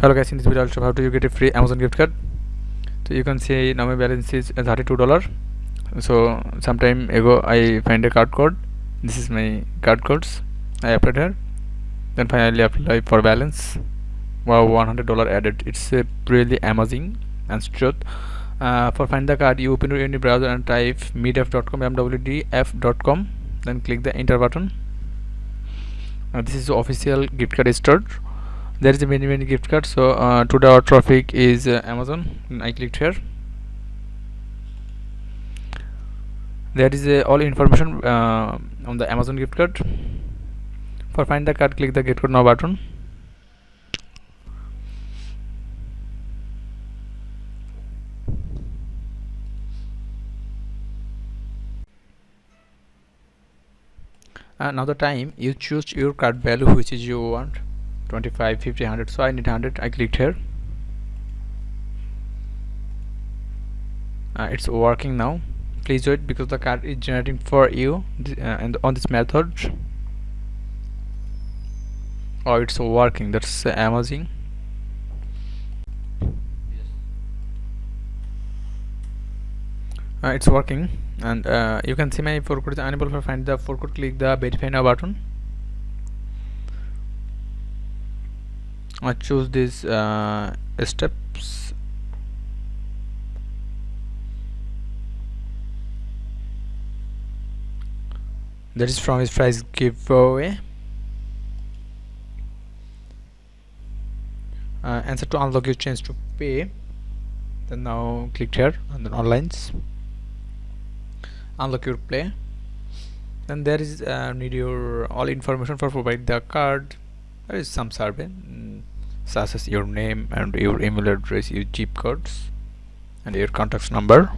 hello guys in this video i'll show how to you get a free amazon gift card. So you can see now my balance is 32 dollar so sometime ago i find a card code. This is my card codes. I applied here. Then finally apply for balance. Wow 100 dollar added. It's uh, really amazing. And truth uh, for find the card you open your any browser and type meetf.com mwdf.com then click the enter button. Uh, this is the official gift card stored there is a many many gift cards. So uh, today our traffic is uh, amazon. I clicked here. There is uh, all information uh, on the amazon gift card. For find the card click the gift card now button. Uh, now the time you choose your card value which is you want 25 50 100 so I need 100 I clicked here. Uh, it's working now. Please wait because the card is generating for you uh, and on this method. Oh it's working. That's uh, amazing. Uh, it's working. And uh, you can see my forecode is unable to find the forecode click the verify now button I choose these uh, steps. That is from his price giveaway. Uh, answer to unlock your chance to pay. Then now click here and then onlines unlock your play. Then there is uh, need your all information for provide the card. There is some survey such as your name and your email address your zip codes and your contact number.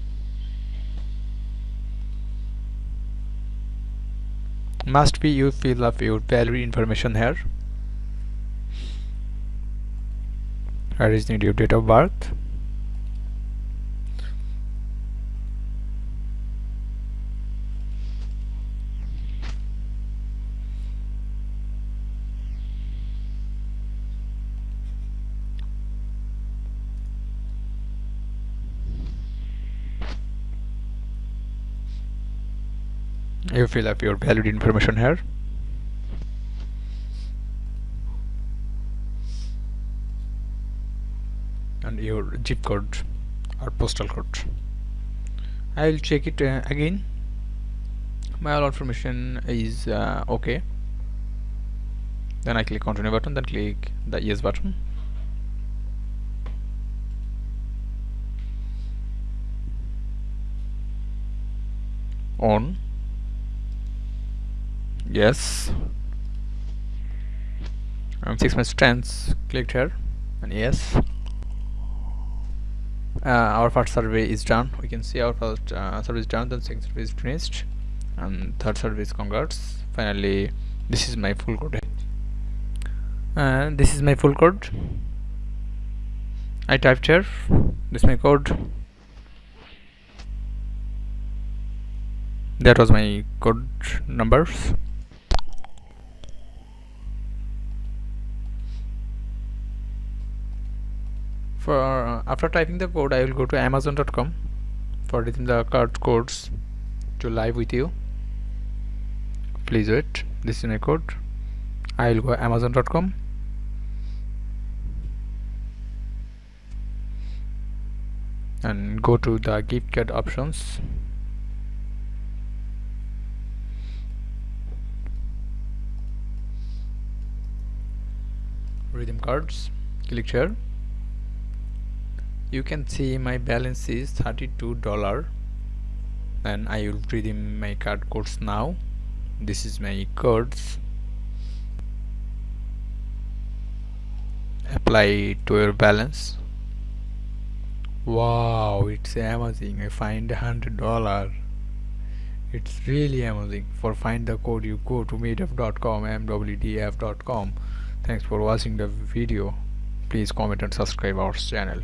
Must be you fill up your value information here. I is need your date of birth you fill up your valid information here. And your zip code or postal code. I will check it uh, again. My all information is uh, okay. Then I click continue button then click the yes button. On yes. Um, 6 minutes tense clicked here. And yes. Uh, our first survey is done. We can see our first uh, survey is done then second survey is finished. And third survey is congrats. Finally this is my full code. Uh, this is my full code. I typed here. This is my code. That was my code numbers for uh, after typing the code I will go to amazon.com for reading the card codes to live with you. Please wait. This is my code. I will go amazon.com and go to the gift card options. Redeem cards. Click here you can see my balance is 32 dollar. And I will redeem my card codes now. This is my codes. Apply to your balance. Wow it's amazing. I find hundred dollar. It's really amazing. For find the code you go to meetup.com mwdf.com thanks for watching the video. Please comment and subscribe our channel